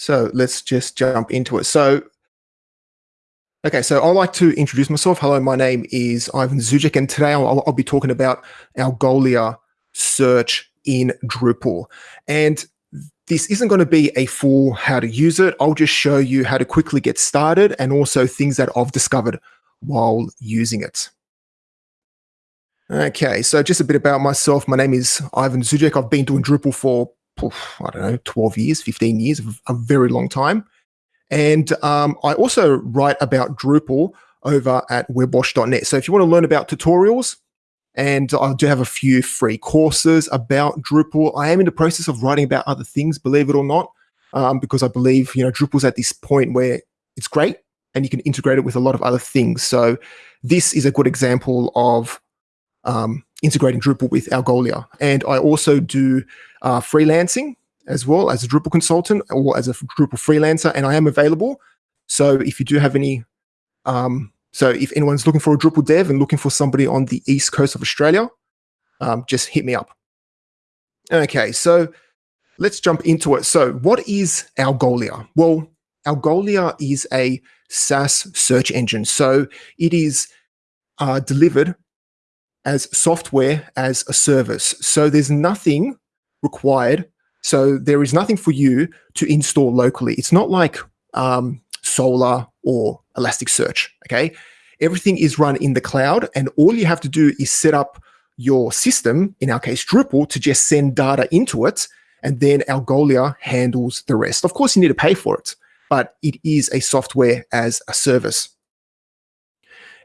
So let's just jump into it. So, okay, so I'd like to introduce myself. Hello, my name is Ivan Zugec, and today I'll, I'll be talking about Algolia search in Drupal. And this isn't going to be a full how to use it. I'll just show you how to quickly get started and also things that I've discovered while using it. Okay, so just a bit about myself. My name is Ivan Zugec. I've been doing Drupal for I don't know, 12 years, 15 years, a very long time. And um, I also write about Drupal over at webwash.net. So if you want to learn about tutorials, and I do have a few free courses about Drupal. I am in the process of writing about other things, believe it or not, um, because I believe you know Drupal's at this point where it's great and you can integrate it with a lot of other things. So this is a good example of um, integrating Drupal with Algolia. And I also do uh, freelancing as well as a Drupal consultant or as a Drupal freelancer, and I am available. So if you do have any, um, so if anyone's looking for a Drupal dev and looking for somebody on the east coast of Australia, um, just hit me up. Okay, so let's jump into it. So what is Algolia? Well, Algolia is a SaaS search engine. So it is uh, delivered as software as a service. So there's nothing required. So there is nothing for you to install locally. It's not like um, Solr or Elasticsearch, okay? Everything is run in the cloud and all you have to do is set up your system, in our case Drupal, to just send data into it and then Algolia handles the rest. Of course, you need to pay for it, but it is a software as a service.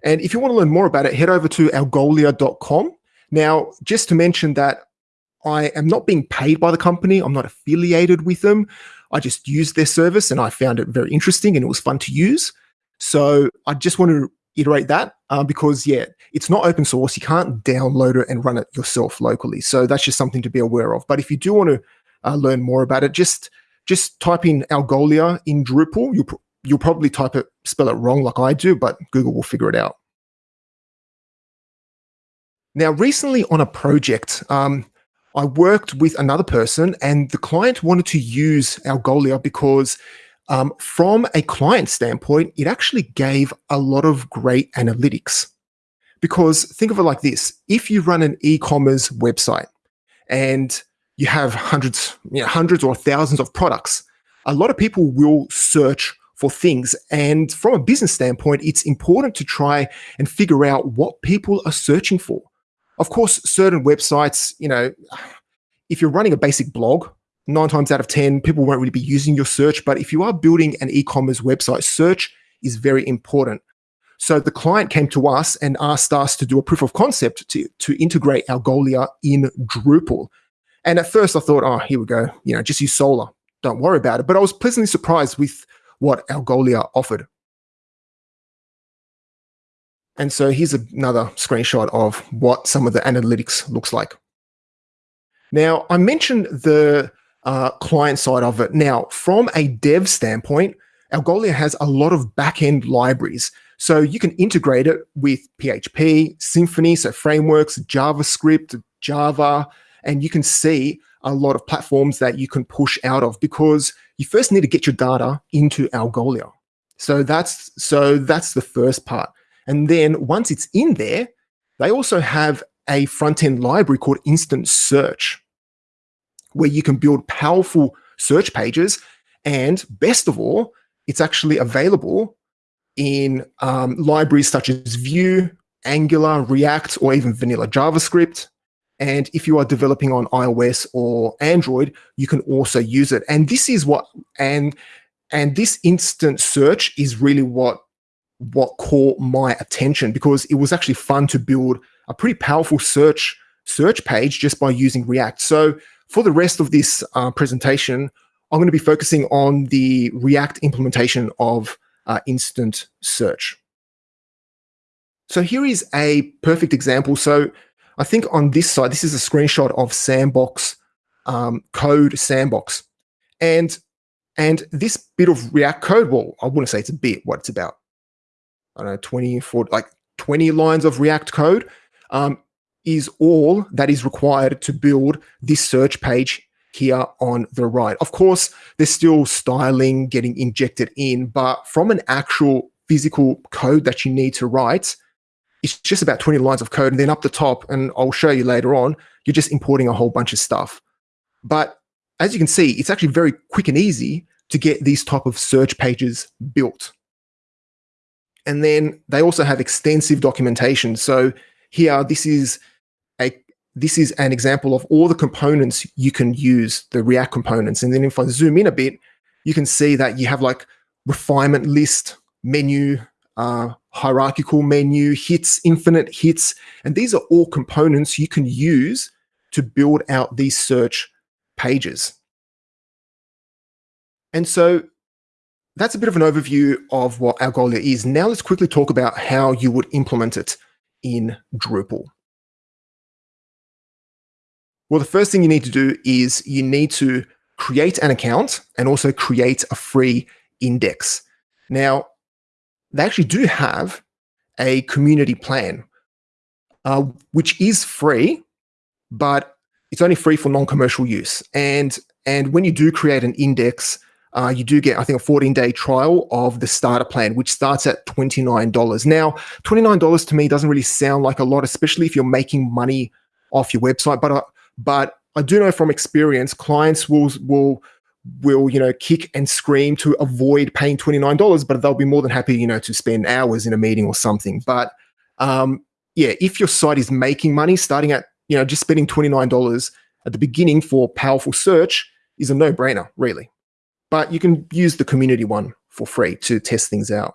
And if you want to learn more about it, head over to algolia.com. Now, just to mention that I am not being paid by the company. I'm not affiliated with them. I just used their service and I found it very interesting and it was fun to use. So I just want to iterate that uh, because, yeah, it's not open source. You can't download it and run it yourself locally. So that's just something to be aware of. But if you do want to uh, learn more about it, just just type in Algolia in Drupal. You'll, you'll probably type it, spell it wrong like I do, but Google will figure it out. Now, recently on a project, um, I worked with another person and the client wanted to use Algolia because um, from a client standpoint, it actually gave a lot of great analytics. Because think of it like this, if you run an e-commerce website and you have hundreds, you know, hundreds or thousands of products, a lot of people will search for things. And from a business standpoint, it's important to try and figure out what people are searching for. Of course, certain websites, you know, if you're running a basic blog, nine times out of 10, people won't really be using your search. But if you are building an e-commerce website, search is very important. So the client came to us and asked us to do a proof of concept to, to integrate Algolia in Drupal. And at first I thought, oh, here we go, you know, just use Solr. Don't worry about it. But I was pleasantly surprised with what Algolia offered. And so here's another screenshot of what some of the analytics looks like. Now, I mentioned the uh, client side of it. Now, from a dev standpoint, Algolia has a lot of backend libraries. So you can integrate it with PHP, Symfony, so frameworks, JavaScript, Java, and you can see a lot of platforms that you can push out of because you first need to get your data into Algolia. So that's so that's the first part. And then once it's in there, they also have a front-end library called Instant Search, where you can build powerful search pages. And best of all, it's actually available in um, libraries such as Vue, Angular, React, or even vanilla JavaScript. And if you are developing on iOS or Android, you can also use it. And this is what, and, and this instant search is really what what caught my attention because it was actually fun to build a pretty powerful search search page just by using React. So for the rest of this uh, presentation, I'm going to be focusing on the React implementation of uh, instant search. So here is a perfect example. So I think on this side, this is a screenshot of Sandbox um, code Sandbox. And, and this bit of React code, well, I wouldn't say it's a bit, what it's about I don't know, 20, 40, like 20 lines of React code um, is all that is required to build this search page here on the right. Of course, there's still styling getting injected in, but from an actual physical code that you need to write, it's just about 20 lines of code. And then up the top, and I'll show you later on, you're just importing a whole bunch of stuff. But as you can see, it's actually very quick and easy to get these type of search pages built. And then they also have extensive documentation. So here, this is a this is an example of all the components you can use, the React components. And then if I zoom in a bit, you can see that you have like refinement list, menu, uh, hierarchical menu, hits, infinite hits. And these are all components you can use to build out these search pages. And so that's a bit of an overview of what Algolia is. Now let's quickly talk about how you would implement it in Drupal. Well, the first thing you need to do is you need to create an account and also create a free index. Now, they actually do have a community plan, uh, which is free, but it's only free for non-commercial use. And, and when you do create an index, uh, you do get, I think, a 14 day trial of the starter plan, which starts at $29. Now, $29 to me doesn't really sound like a lot, especially if you're making money off your website. But, uh, but I do know from experience, clients will, will, will, you know, kick and scream to avoid paying $29, but they'll be more than happy, you know, to spend hours in a meeting or something. But um, yeah, if your site is making money, starting at, you know, just spending $29 at the beginning for powerful search is a no brainer, really but you can use the community one for free to test things out.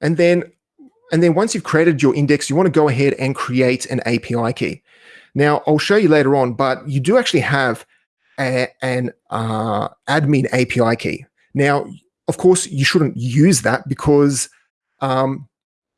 And then, and then once you've created your index, you want to go ahead and create an API key. Now, I'll show you later on, but you do actually have a, an uh, admin API key. Now, of course, you shouldn't use that because um,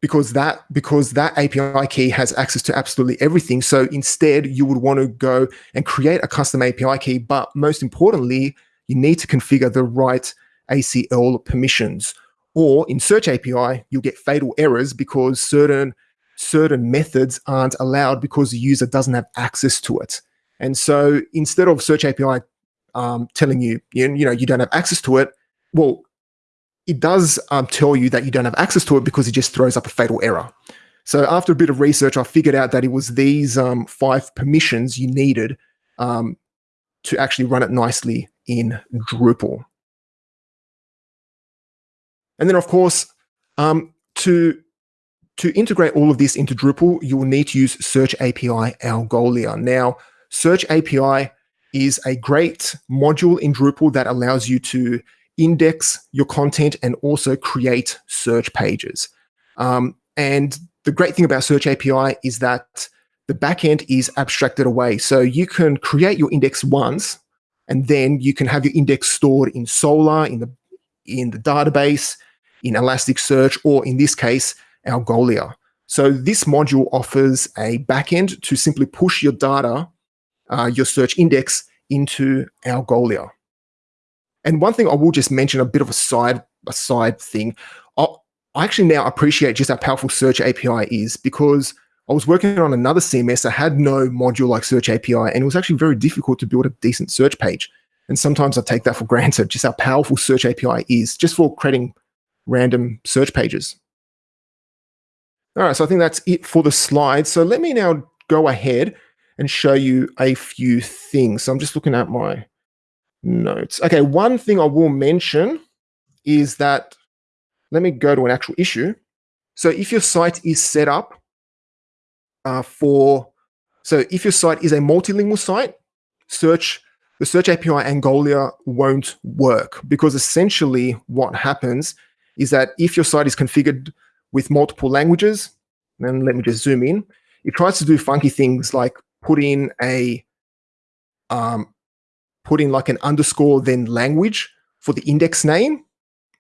because that because that API key has access to absolutely everything. So instead, you would want to go and create a custom API key. But most importantly, you need to configure the right ACL permissions. Or in Search API, you'll get fatal errors because certain certain methods aren't allowed because the user doesn't have access to it. And so instead of Search API um, telling you, you, you know, you don't have access to it, well, it does um, tell you that you don't have access to it because it just throws up a fatal error. So after a bit of research, I figured out that it was these um, five permissions you needed um, to actually run it nicely in Drupal. And then, of course, um, to to integrate all of this into Drupal, you will need to use Search API Algolia. Now, Search API is a great module in Drupal that allows you to index your content and also create search pages. Um, and the great thing about Search API is that the backend is abstracted away. So you can create your index once, and then you can have your index stored in Solr, in the in the database, in Elasticsearch, or in this case, Algolia. So this module offers a backend to simply push your data, uh, your search index into Algolia. And one thing I will just mention, a bit of a side a side thing. I, I actually now appreciate just how powerful Search API is because I was working on another CMS that had no module like Search API, and it was actually very difficult to build a decent search page. And sometimes I take that for granted, just how powerful Search API is, just for creating random search pages. All right, so I think that's it for the slides. So let me now go ahead and show you a few things. So I'm just looking at my notes. Okay, one thing I will mention is that, let me go to an actual issue. So if your site is set up uh, for, so if your site is a multilingual site, search, the Search API Algolia won't work because essentially what happens is that if your site is configured with multiple languages, then let me just zoom in, it tries to do funky things like put in a um, put in like an underscore then language for the index name.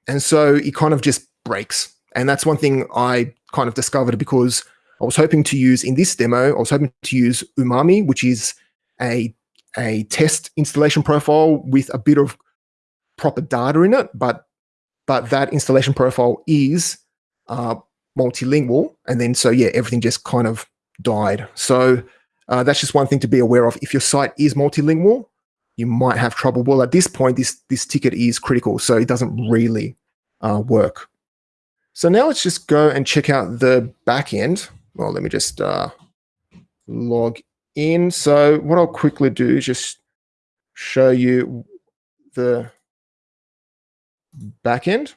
And so it kind of just breaks. And that's one thing I kind of discovered because I was hoping to use in this demo, I was hoping to use Umami, which is a, a test installation profile with a bit of proper data in it, but but that installation profile is uh, multilingual. And then so yeah, everything just kind of died. So uh, that's just one thing to be aware of. If your site is multilingual, you might have trouble. Well, at this point, this this ticket is critical, so it doesn't really uh, work. So now let's just go and check out the backend. Well, let me just uh, log in. So what I'll quickly do is just show you the backend.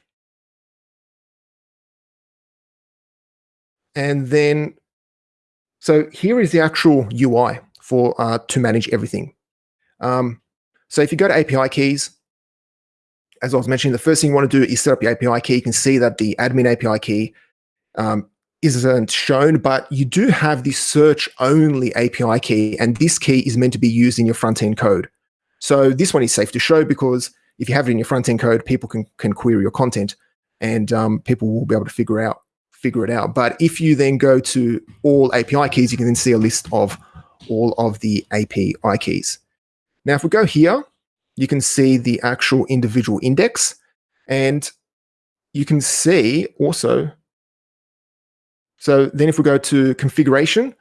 And then, so here is the actual UI for uh, to manage everything. Um, so if you go to API keys, as I was mentioning, the first thing you want to do is set up your API key. You can see that the admin API key um, isn't shown, but you do have the search only API key, and this key is meant to be used in your front end code. So this one is safe to show because if you have it in your front end code, people can, can query your content and um, people will be able to figure out figure it out. But if you then go to all API keys, you can then see a list of all of the API keys. Now, if we go here, you can see the actual individual index and you can see also so then if we go to configuration,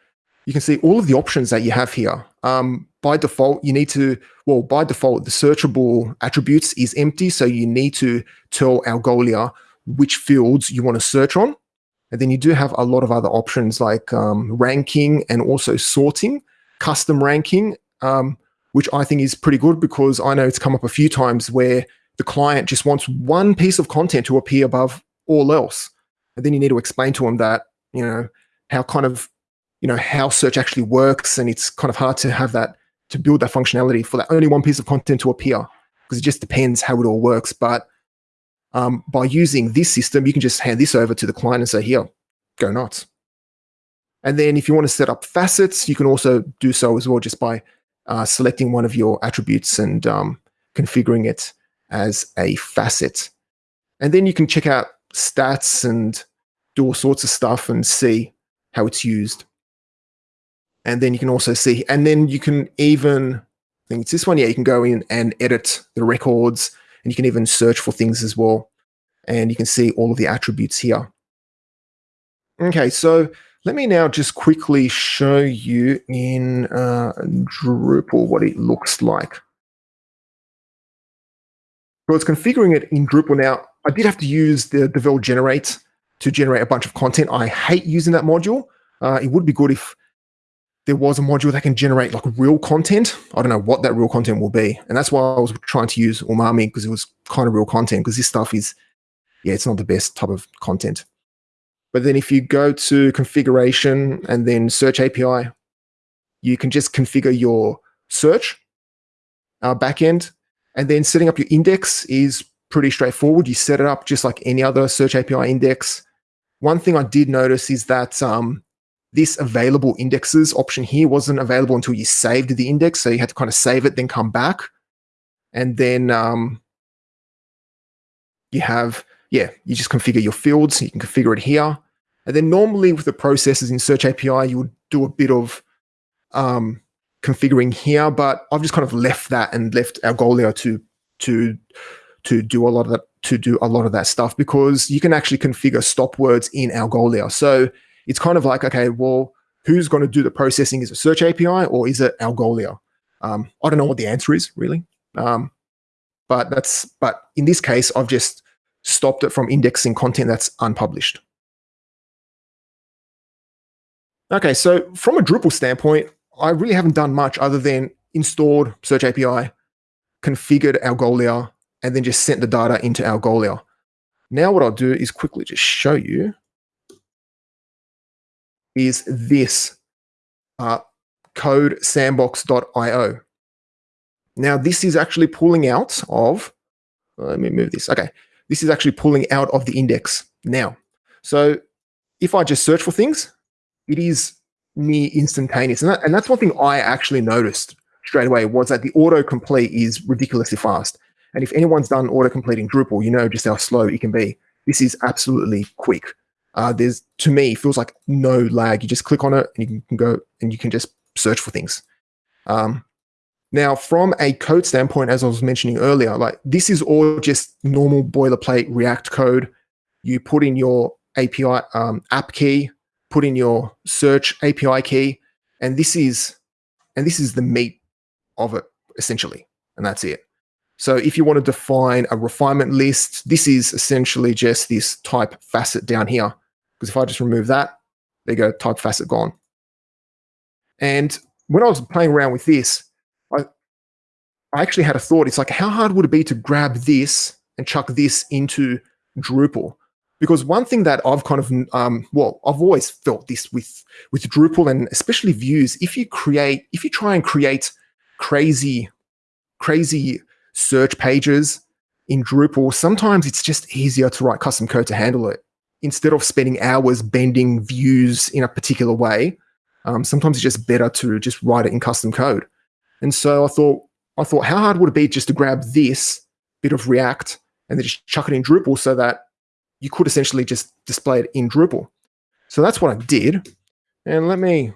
you can see all of the options that you have here. Um, by default, you need to, well, by default, the searchable attributes is empty. So you need to tell Algolia which fields you want to search on. And then you do have a lot of other options like um, ranking and also sorting, custom ranking, um, which I think is pretty good because I know it's come up a few times where the client just wants one piece of content to appear above all else. And then you need to explain to them that you know, how kind of, you know, how search actually works. And it's kind of hard to have that, to build that functionality for that only one piece of content to appear because it just depends how it all works. But um, by using this system, you can just hand this over to the client and say, here, go nuts. And then if you want to set up facets, you can also do so as well just by uh, selecting one of your attributes and um, configuring it as a facet. And then you can check out stats and do all sorts of stuff and see how it's used. And then you can also see, and then you can even, I think it's this one, yeah, you can go in and edit the records and you can even search for things as well. And you can see all of the attributes here. Okay, so let me now just quickly show you in uh, Drupal what it looks like. So it's configuring it in Drupal now. I did have to use the Devel generate to generate a bunch of content. I hate using that module. Uh, it would be good if there was a module that can generate like real content. I don't know what that real content will be. And that's why I was trying to use Umami because it was kind of real content because this stuff is, yeah, it's not the best type of content. But then if you go to configuration and then search API, you can just configure your search uh, backend. And then setting up your index is pretty straightforward. You set it up just like any other search API index. One thing I did notice is that um, this available indexes option here wasn't available until you saved the index. So you had to kind of save it, then come back. And then um, you have, yeah, you just configure your fields. You can configure it here. And then normally with the processes in Search API, you would do a bit of um, configuring here, but I've just kind of left that and left Algolia to to to do a lot of that to do a lot of that stuff because you can actually configure stop words in Algolia. So it's kind of like, okay, well, who's going to do the processing? Is it Search API or is it Algolia? Um, I don't know what the answer is really, um, but that's but in this case, I've just stopped it from indexing content that's unpublished. Okay, so from a Drupal standpoint, I really haven't done much other than installed Search API, configured Algolia, and then just sent the data into Algolia. Now what I'll do is quickly just show you is this uh, codesandbox.io. Now this is actually pulling out of, let me move this. Okay, this is actually pulling out of the index now. So if I just search for things, it is near instantaneous. And, that, and that's one thing I actually noticed straight away was that the autocomplete is ridiculously fast. And if anyone's done autocomplete in Drupal, you know just how slow it can be. This is absolutely quick. Uh, there's to me feels like no lag. You just click on it and you can go and you can just search for things. Um, now, from a code standpoint, as I was mentioning earlier, like this is all just normal boilerplate React code. You put in your API um, app key, put in your search API key, and this is and this is the meat of it essentially, and that's it. So if you want to define a refinement list, this is essentially just this type facet down here. Because if I just remove that, there you go, type facet gone. And when I was playing around with this, I, I actually had a thought. It's like, how hard would it be to grab this and chuck this into Drupal? Because one thing that I've kind of, um, well, I've always felt this with, with Drupal and especially views, if you create, if you try and create crazy, crazy search pages in Drupal, sometimes it's just easier to write custom code to handle it. Instead of spending hours bending views in a particular way, um, sometimes it's just better to just write it in custom code. And so I thought, I thought, how hard would it be just to grab this bit of React and then just chuck it in Drupal so that you could essentially just display it in Drupal. So that's what I did. And let me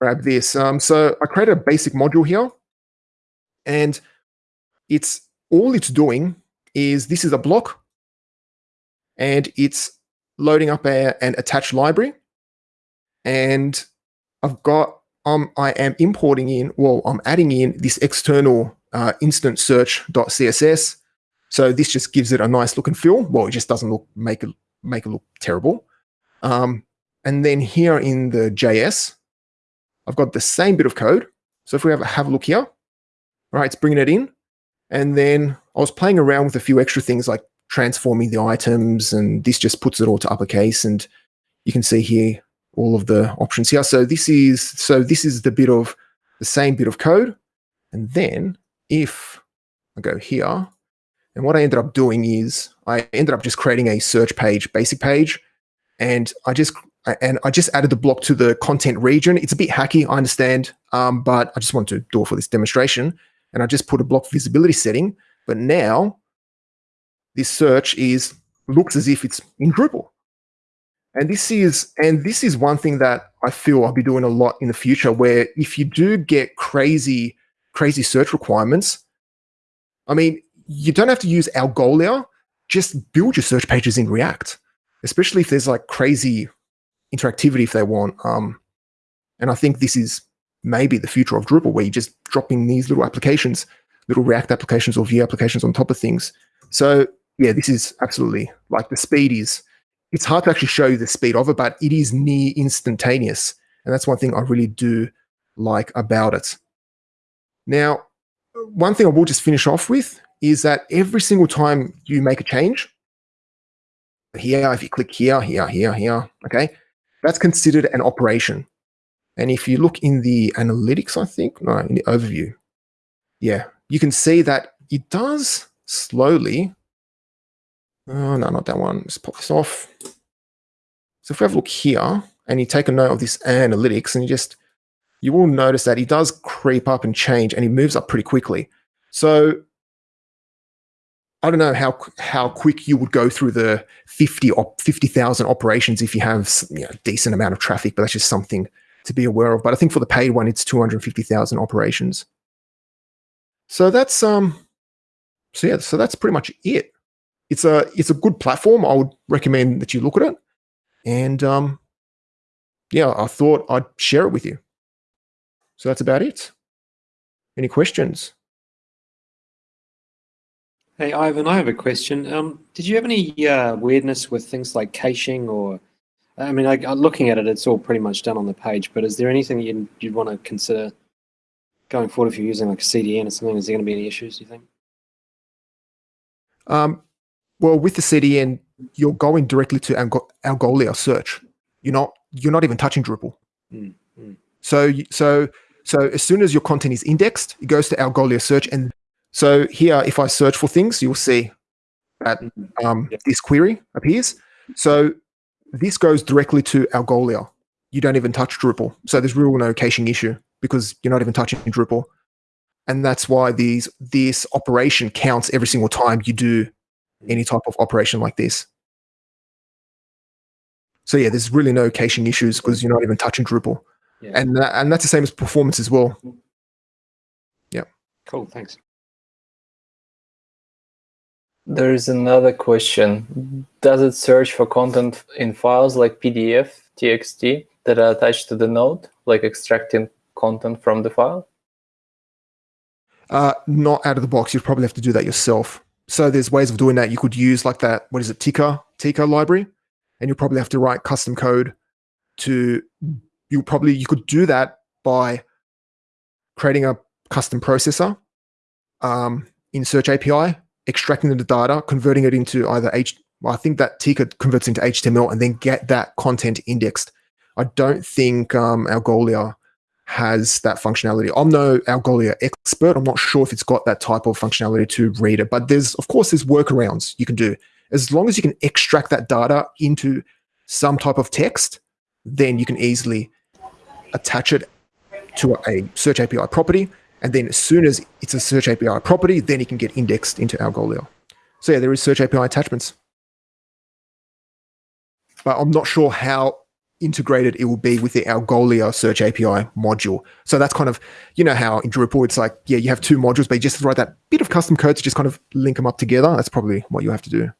grab this. Um, so I created a basic module here. And it's all it's doing is this is a block and it's loading up a, an attached library. And I've got, um, I am importing in, well, I'm adding in this external uh, instant search.css. So this just gives it a nice look and feel. Well, it just doesn't look, make it, make it look terrible. Um, and then here in the JS, I've got the same bit of code. So if we have a, have a look here, right, it's bringing it in. And then I was playing around with a few extra things like transforming the items, and this just puts it all to uppercase. And you can see here all of the options here. So this is so this is the bit of the same bit of code. And then if I go here, and what I ended up doing is I ended up just creating a search page, basic page, and I just and I just added the block to the content region. It's a bit hacky, I understand, um, but I just want to do it for this demonstration and I just put a block visibility setting. But now this search is looks as if it's in Drupal. And this is and this is one thing that I feel I'll be doing a lot in the future where if you do get crazy, crazy search requirements, I mean, you don't have to use Algolia, just build your search pages in React, especially if there's like crazy interactivity if they want. Um, and I think this is maybe the future of Drupal, where you're just dropping these little applications, little React applications or Vue applications on top of things. So yeah, this is absolutely like the speed is, it's hard to actually show you the speed of it, but it is near instantaneous. And that's one thing I really do like about it. Now, one thing I will just finish off with is that every single time you make a change, here, if you click here, here, here, here, okay, that's considered an operation. And if you look in the analytics, I think, no, in the overview, yeah, you can see that it does slowly. Oh, no, not that one. Let's pop this off. So if we have a look here and you take a note of this analytics and you just, you will notice that it does creep up and change and it moves up pretty quickly. So I don't know how how quick you would go through the 50 op, 50,000 operations if you have you know, decent amount of traffic, but that's just something to be aware of. But I think for the paid one, it's 250,000 operations. So that's um, so yeah, so that's pretty much it. It's a it's a good platform. I would recommend that you look at it, and um, yeah, I thought I'd share it with you. So that's about it. Any questions? Hey, Ivan, I have a question. Um, did you have any uh, weirdness with things like caching or I mean, like, looking at it, it's all pretty much done on the page. But is there anything you'd, you'd want to consider going forward if you're using like a CDN or something? Is there going to be any issues? Do you think? Um, well, with the CDN, you're going directly to Algolia search. You're not you're not even touching Drupal. Mm, mm. So so so as soon as your content is indexed, it goes to Algolia search. And so here, if I search for things, you'll see that mm-hmm. um, yep. this query appears. So this goes directly to Algolia. You don't even touch Drupal. So there's real no caching issue because you're not even touching Drupal. And that's why these this operation counts every single time you do any type of operation like this. So yeah, there's really no caching issues because you're not even touching Drupal. Yeah. And, that, and that's the same as performance as well. Yeah. Cool, thanks. There is another question. Does it search for content in files like PDF, TXT that are attached to the node, like extracting content from the file? Uh, not out of the box. You'd probably have to do that yourself. So there's ways of doing that. You could use like that. What is it? Tika Tika library, and you'll probably have to write custom code to. You probably you could do that by creating a custom processor um, in Search API, extracting the data, converting it into either H. Well, I think that Tika converts into HTML and then get that content indexed. I don't think um, Algolia has that functionality. I'm no Algolia expert. I'm not sure if it's got that type of functionality to read it, but there's, of course, there's workarounds you can do. As long as you can extract that data into some type of text, then you can easily attach it to a Search API property. And then as soon as it's a Search API property, then it can get indexed into Algolia. So yeah, there is Search API attachments. But I'm not sure how integrated it will be with the Algolia Search API module. So that's kind of, you know how in Drupal it's like, yeah, you have two modules, but you just write that bit of custom code to just kind of link them up together. That's probably what you have to do.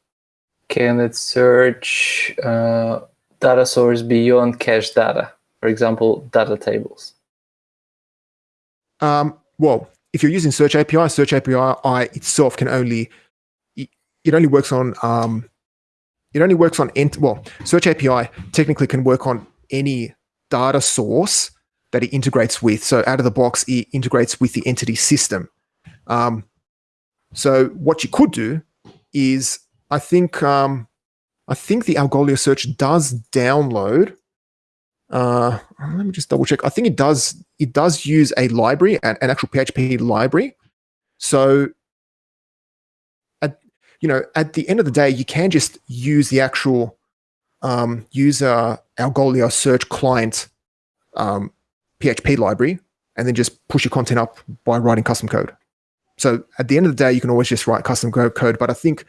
Can it search uh, data source beyond cache data? For example, data tables. Um, well, if you're using Search API, Search API itself can only it only works on um, it only works on ent- well, Search API technically can work on any data source that it integrates with. So out of the box, it integrates with the entity system. Um, so what you could do is, I think, um, I think the Algolia search does download. Uh, let me just double check. I think it does. It does use a library, an, an actual PHP library. So you know, at the end of the day, you can just use the actual um, user Algolia search client um, PHP library and then just push your content up by writing custom code. So at the end of the day, you can always just write custom code. But I think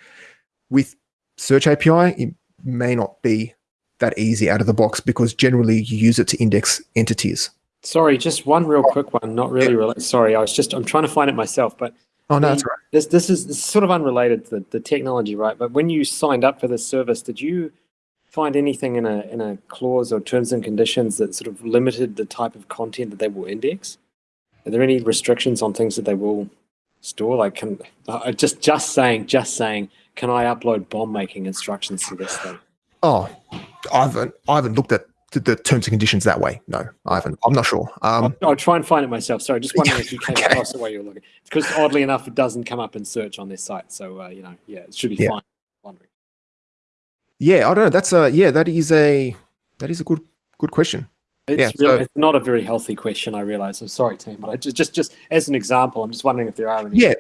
with Search API, it may not be that easy out of the box because generally you use it to index entities. Sorry, just one real quick one. Not really. Sorry, I was just I'm trying to find it myself, but Oh no, that's right. This this is, this is sort of unrelated to the, the technology, right? But when you signed up for this service, did you find anything in a in a clause or terms and conditions that sort of limited the type of content that they will index? Are there any restrictions on things that they will store? Like, can uh, just just saying, just saying, can I upload bomb making instructions to this thing? Oh, I haven't I haven't looked at the terms and conditions that way. No, I haven't. I'm not sure. Um, I'll, I'll, try and find it myself. Sorry, just wondering if you came okay. across the way you're looking. Because oddly enough, it doesn't come up in search on this site. So uh, you know, yeah, it should be yeah. fine. Wondering. Yeah, I don't know. That's a yeah. That is a that is a good good question. It's, yeah, really, so, it's not a very healthy question. I realize. I'm sorry, team, but I just just just as an example, I'm just wondering if there are any. Yeah,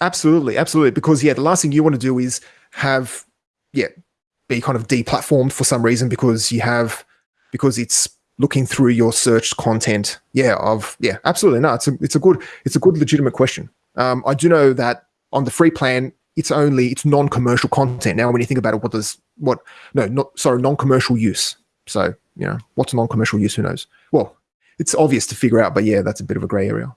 absolutely, absolutely. Because yeah, the last thing you want to do is have yeah be kind of deplatformed for some reason because you have because it's looking through your search content. Yeah, of yeah, absolutely. No, it's a it's a good it's a good legitimate question. Um, I do know that on the free plan, it's only it's non-commercial content. Now, when you think about it, what does what no not sorry non-commercial use. So you know what's non-commercial use? Who knows? Well, it's obvious to figure out, but yeah, that's a bit of a gray area.